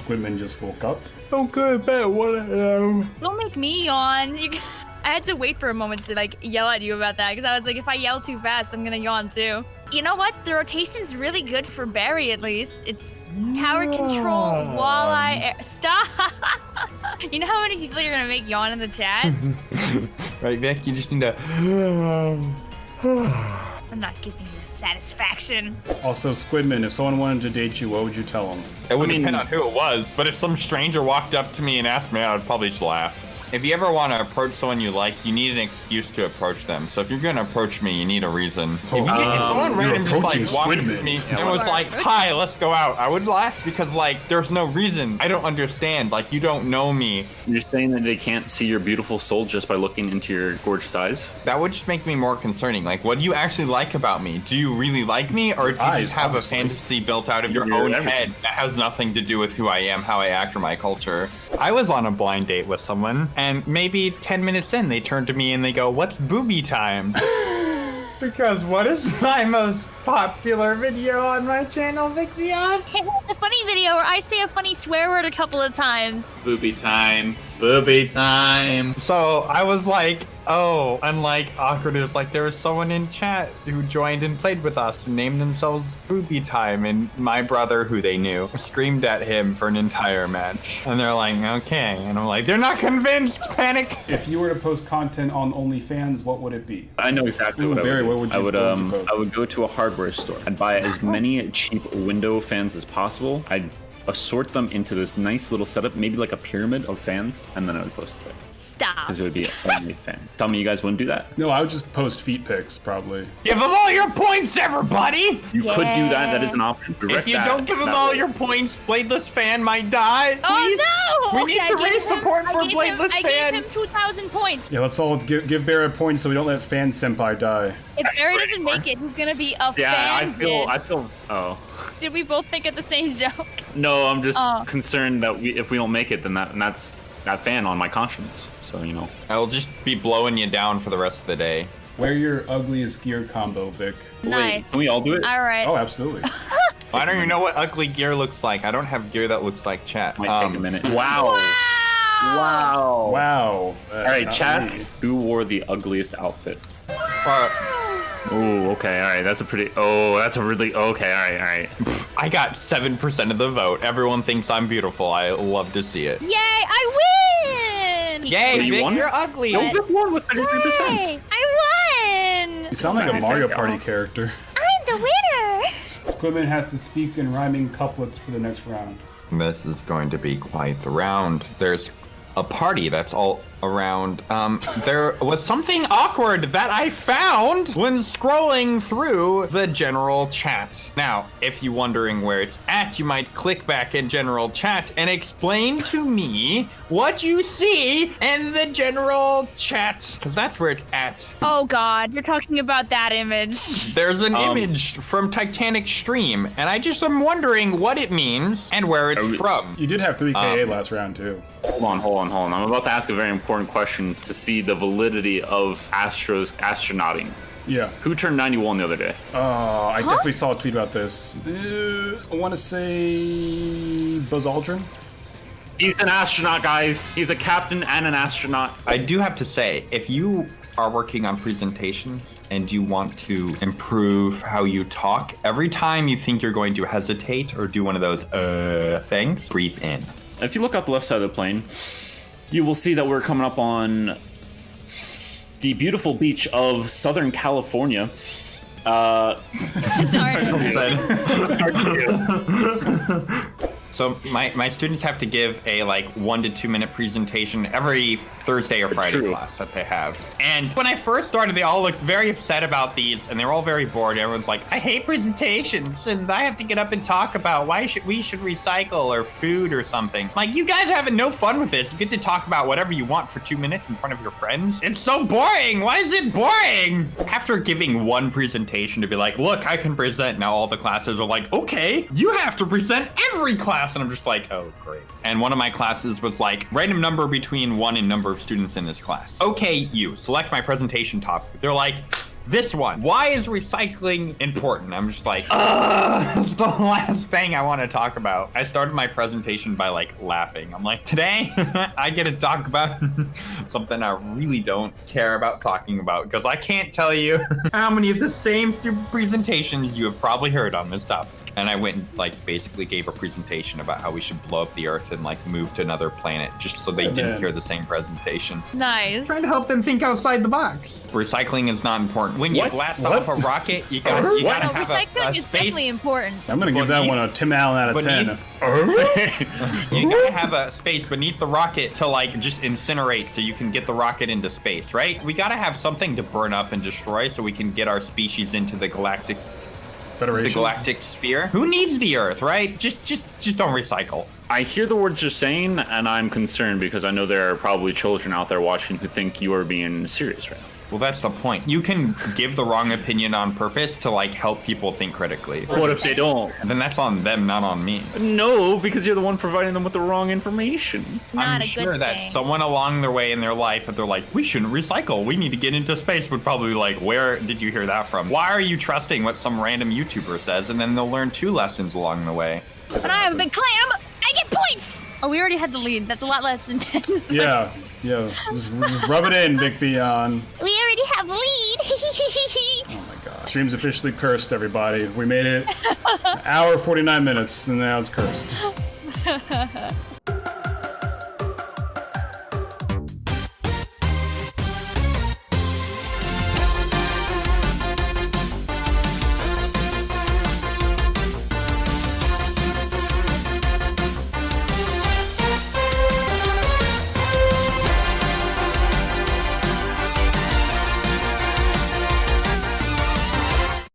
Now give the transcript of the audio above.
Squidman just woke up. Okay, bet what um, Don't make me yawn. You, I had to wait for a moment to like yell at you about that because I was like, if I yell too fast, I'm gonna yawn too. You know what? The rotation's really good for Barry at least. It's tower control, walleye. Air. Stop! you know how many people you're gonna make yawn in the chat? right, Vic? You just need to. I'm not giving you the satisfaction. Also, Squidman, if someone wanted to date you, what would you tell them? It would I mean- depend on who it was, but if some stranger walked up to me and asked me, I would probably just laugh. If you ever want to approach someone you like, you need an excuse to approach them. So if you're going to approach me, you need a reason. If, oh, you get, if someone random just like walked up to me Yeah, and was like, "Hi, let's go out," I would laugh because like there's no reason. I don't understand. Like you don't know me. You're saying that they can't see your beautiful soul just by looking into your gorgeous eyes? That would just make me more concerning. Like, what do you actually like about me? Do you really like me, or do you Eyes, just have obviously. a fantasy built out of your own everything. head that has nothing to do with who I am, how I act, or my culture? I was on a blind date with someone, and maybe 10 minutes in, they turn to me and they go, What's booby time? because what is my most popular video on my channel, Vicvion? the funny video where I say a funny swear word a couple of times. Booby time. Booby time. So I was like, oh, and like awkward is like there was someone in chat who joined and played with us and named themselves Booby Time, and my brother, who they knew, screamed at him for an entire match. And they're like, okay, and I'm like, they're not convinced. Panic. If you were to post content on OnlyFans, what would it be? I know exactly Ooh, what Barry, I would. what would I you- would would um? I would go to a hardware store. I'd buy as many cheap window fans as possible. I'd assort them into this nice little setup, maybe like a pyramid of fans, and then I would post it. Stop. Because it would be only fans. Tell me you guys wouldn't do that. No, I would just post feet pics, probably. Give them all your points, everybody. You could do that. That is an option. Direct If you that don't give them all way. your points, Bladeless Fan might die. Oh Please. no! We need Okay, to raise him- support I for gave him- Bladeless I Fan. gave him 2,000 points. Yeah, let's all give, give Barry a point so we don't let Fan Senpai die. If Barry doesn't make it, he's gonna be a Yeah, I feel. bitch. I feel. Oh. Did we both think of the same joke? No, I'm just Oh. concerned that we, if we don't make it, then that and that's that fan on my conscience. So you know. I will just be blowing you down for the rest of the day. Wear your ugliest gear combo, Vic. Nice. Wait, can we all do it? All right. Oh, absolutely. I don't even know what ugly gear looks like. I don't have gear that looks like chat. Might Um, take a minute. Wow. Wow. Wow. wow. Uh, All right, not chats. Who wore the ugliest outfit? uh, Oh, okay. All right. That's a pretty. Oh, that's a really. Okay. All right. All right. I got 7% of the vote. Everyone thinks I'm beautiful. I love to see it. Yay! I win! Yay, Wait, you Vic, won? you're ugly. What? Vic won with 33%. I won! You sound like a Mario Nice. Party character. I'm the winner! Squidman has to speak in rhyming couplets for the next round. This is going to be quite the round. There's a party that's all around. Um, there was something awkward that I found when scrolling through the general chat. Now, if you're wondering where it's at, you might click back in general chat and explain to me what you see in the general chat, because that's where it's at. Oh god, you're talking about that image. There's an Um, image from Titanic Stream, and I just am wondering what it means and where it's Are we- from. You did have 3 KA Um, last round, too. Hold on. Hold on. Hold on. I'm about to ask a very important question to see the validity of Astro's astronauting. Yeah. Who turned 91 the other day? Uh, I definitely saw a tweet about this. Uh, I want to say Buzz Aldrin. He's an astronaut, guys. He's a captain and an astronaut. I do have to say, if you are working on presentations and you want to improve how you talk, every time you think you're going to hesitate or do one of those uh things, breathe in. If you look out the left side of the plane, you will see that we're coming up on the beautiful beach of Southern California. Uh, So my, my students have to give a like one to two minute presentation every Thursday or Friday True. class that they have. And when I first started, they all looked very upset about these, and they were all very bored. Everyone's like, "I hate presentations, and I have to get up and talk about why should we should recycle or food or something." Like, you guys are having no fun with this. You get to talk about whatever you want for two minutes in front of your friends. It's so boring. Why is it boring? After giving one presentation to be like, "Look, I can present," now all the classes are like, "Okay, you have to present every class," and I'm just like, "Oh, great." And one of my classes was like, random number between one and number of students in this class. Okay, you select my presentation topic. They're like, This one. Why is recycling important? I'm just like, that's the last thing I want to talk about. I started my presentation by like laughing. I'm like, today I get to talk about something I really don't care about talking about because I can't tell you how many of the same stupid presentations you have probably heard on this topic. And I went and like basically gave a presentation about how we should blow up the Earth and like move to another planet, just so they Yeah, didn't man. hear the same presentation. Nice. Trying to help them think outside the box. Recycling is not important. When you What? blast What? off a rocket, you got you What? gotta No, have a, a recycling is space. definitely important. I'm gonna give that Beneath- one a Tim Allen out of beneath- 10. You gotta have a space beneath the rocket to like just incinerate so you can get the rocket into space, right? We gotta have something to burn up and destroy so we can get our species into the galactic the galactic sphere. Who needs the Earth, right? Just just just don't recycle. I hear the words you're saying, and I'm concerned because I know there are probably children out there watching who think you are being serious right now. Well, that's the point. You can give the wrong opinion on purpose to like help people think critically. What if they don't? Then that's on them, not on me. No, because you're the one providing them with the wrong information. Not I'm a sure good that thing. someone along their way in their life, if they're like, we shouldn't recycle, we need to get into space, would probably be like, where did you hear that from? Why are you trusting what some random YouTuber says? And then they'll learn two lessons along the way. When I have a big clam, I get points. Oh, we already had the lead. That's a lot less intense. Yeah, yeah. Just, just rub it in, Big Theon. We already have lead. Oh my god. Stream's officially cursed, everybody. We made it. An hour 49 minutes, and now it's cursed.